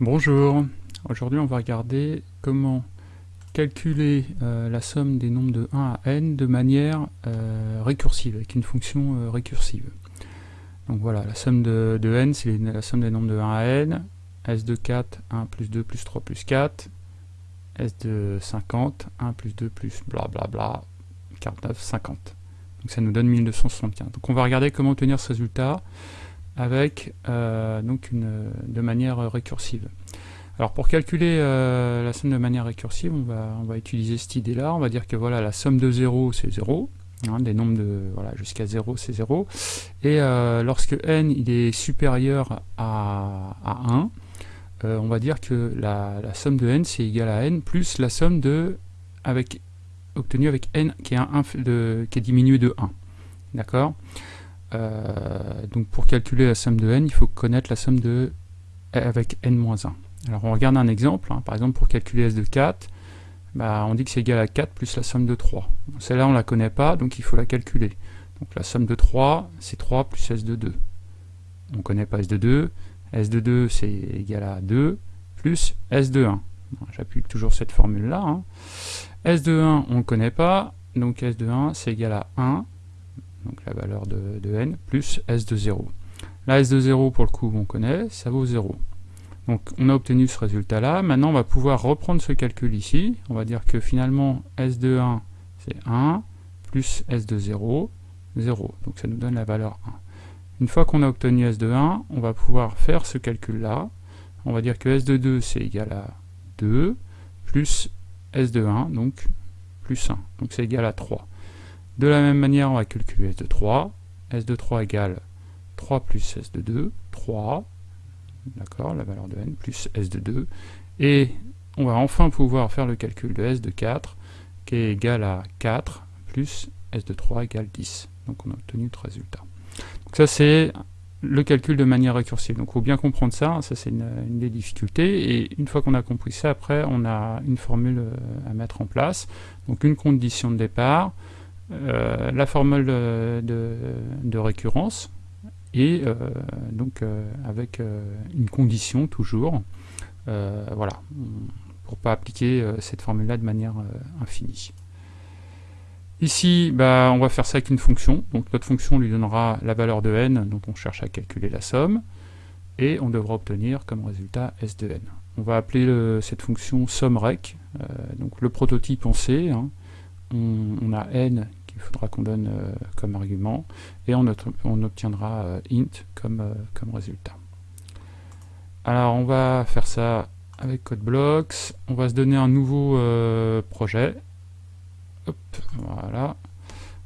Bonjour, aujourd'hui on va regarder comment calculer euh, la somme des nombres de 1 à n de manière euh, récursive, avec une fonction euh, récursive. Donc voilà, la somme de, n c'est la somme des nombres de 1 à n, s de 4, 1 plus 2 plus 3 plus 4, s de 50, 1 plus 2 plus blablabla, bla bla, 49, 50. Donc ça nous donne 1275. Donc on va regarder comment obtenir ce résultat avec euh, de manière récursive. Alors pour calculer euh, la somme de manière récursive, on va, utiliser cette idée-là. On va dire que voilà, la somme de 0, c'est 0. Hein, des nombres de jusqu'à 0, c'est 0. Et euh, lorsque n il est supérieur à, à 1, on va dire que la, somme de n, c'est égal à n plus la somme de avec obtenue avec n qui est, un, de, qui est diminué de 1. D'accord? Donc pour calculer la somme de n, il faut connaître la somme de avec n-1. Alors on regarde un exemple, hein. par exemple pour calculer s de 4, bah, on dit que c'est égal à 4 plus la somme de 3. Celle-là on la connaît pas, donc il faut la calculer. Donc la somme de 3, c'est 3 plus s de 2. On ne connaît pas s de 2, s de 2 c'est égal à 2, plus s de 1. J'appuie toujours cette formule-là. Hein. s de 1 on ne connaît pas, donc s de 1 c'est égal à 1, donc la valeur de, n, plus s de 0. La s de 0, pour le coup, on connaît, ça vaut 0. Donc on a obtenu ce résultat-là. Maintenant, on va pouvoir reprendre ce calcul ici. On va dire que finalement, s de 1, c'est 1, plus s de 0, 0. Donc ça nous donne la valeur 1. Une fois qu'on a obtenu s de 1, on va pouvoir faire ce calcul-là. On va dire que s de 2, c'est égal à 2, plus s de 1, donc plus 1. Donc c'est égal à 3. De la même manière, on va calculer S de 3. S de 3 égale 3 plus S de 2, 3, d'accord, la valeur de n, plus S de 2. Et on va enfin pouvoir faire le calcul de S de 4, qui est égal à 4, plus S de 3 égale 10. Donc on a obtenu notre résultat. Donc ça c'est le calcul de manière récursive. Donc il faut bien comprendre ça, ça c'est une, des difficultés, et une fois qu'on a compris ça, après on a une formule euh, à mettre en place. Donc une condition de départ, euh, la formule de, récurrence et euh, donc euh, avec une condition toujours voilà pour pas appliquer cette formule là de manière infinie Ici, bah, on va faire ça avec une fonction. Donc notre fonction lui donnera la valeur de n dont on cherche à calculer la somme. Et on devra obtenir comme résultat s de n. On va appeler cette fonction sommRec. donc le prototype en C. Hein. On, on, a n il faudra qu'on donne euh, comme argument, et on, obtiendra euh, int comme, euh, comme résultat. Alors on va faire ça avec CodeBlocks, on va se donner un nouveau projet, voilà,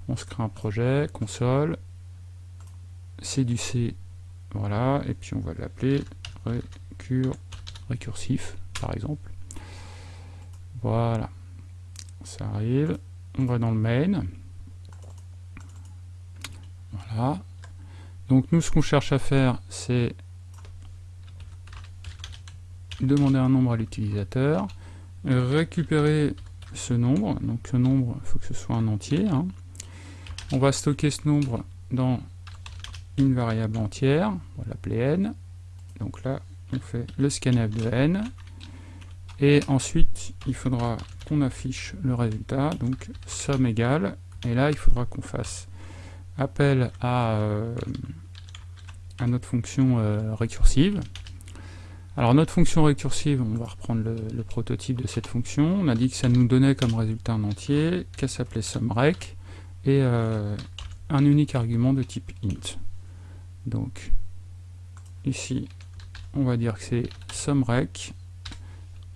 on se crée un projet, console, c'est du C, voilà, et puis on va l'appeler récur, récursif, par exemple. Voilà, ça arrive, on va dans le main, Donc nous, ce qu'on cherche à faire, c'est demander un nombre à l'utilisateur, récupérer ce nombre, donc ce nombre, il faut que ce soit un entier. Hein. On va stocker ce nombre dans une variable entière, on va l'appeler n. Donc là, on fait le scanf de n. Et ensuite, il faudra qu'on affiche le résultat, donc somme égale. Et là, il faudra qu'on fasse appel à, euh, à notre fonction euh, récursive. Alors notre fonction récursive, on va reprendre le, prototype de cette fonction. On a dit que ça nous donnait comme résultat un entier, qu'elle s'appelait SumRec, et euh, un unique argument de type int. Donc ici, on va dire que c'est SumRec.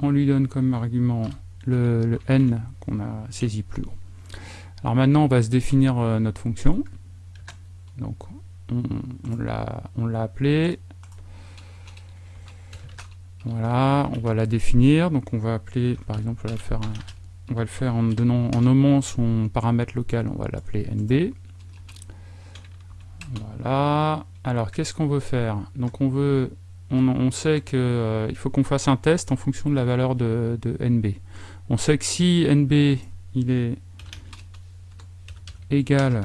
On lui donne comme argument le, n qu'on a saisi plus haut. Alors maintenant, on va se définir notre fonction. Donc on, on l'a appelé. Voilà, on va la définir. Donc on va appeler, par exemple, on va, le faire en, donnant, en nommant son paramètre local, on va l'appeler nb. Voilà. Alors qu'est-ce qu'on veut faire? Donc on veut, on, sait qu'il euh, il faut qu'on fasse un test en fonction de la valeur de, de nb. On sait que si nb il est égal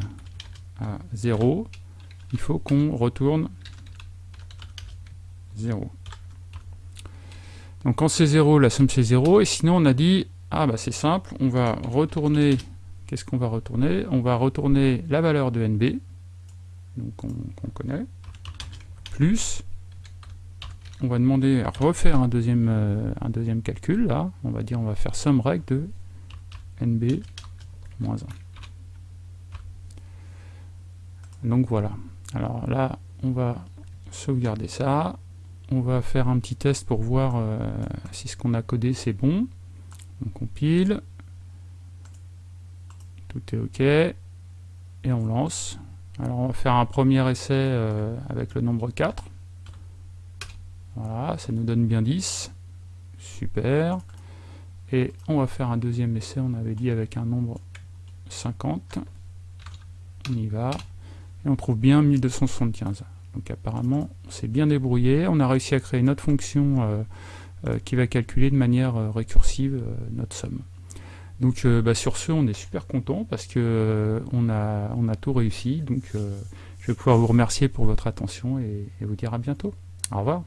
0, il faut qu'on retourne 0. Donc quand c'est 0, la somme c'est 0, et sinon on a dit, ah bah c'est simple, on va retourner, qu'est-ce qu'on va retourner? On va retourner la valeur de NB, donc qu'on connaît, plus, on va demander à refaire un deuxième, euh, un deuxième calcul, là, on va dire, on va faire somme règle de NB moins 1. Donc voilà, alors là, on va sauvegarder ça, on va faire un petit test pour voir euh, si ce qu'on a codé c'est bon. On compile. Tout est OK. Et on lance. Alors on va faire un premier essai euh, avec le nombre 4. Voilà, ça nous donne bien 10. Super. Et on va faire un deuxième essai, on avait dit avec un nombre 50. On y va. Et on trouve bien 1275. Donc apparemment, on s'est bien débrouillé. On a réussi à créer une autre fonction euh, euh, qui va calculer de manière euh, récursive notre somme. Donc bah, sur ce, on est super content parce que on, a, tout réussi. Donc je vais pouvoir vous remercier pour votre attention et vous dire à bientôt. Au revoir.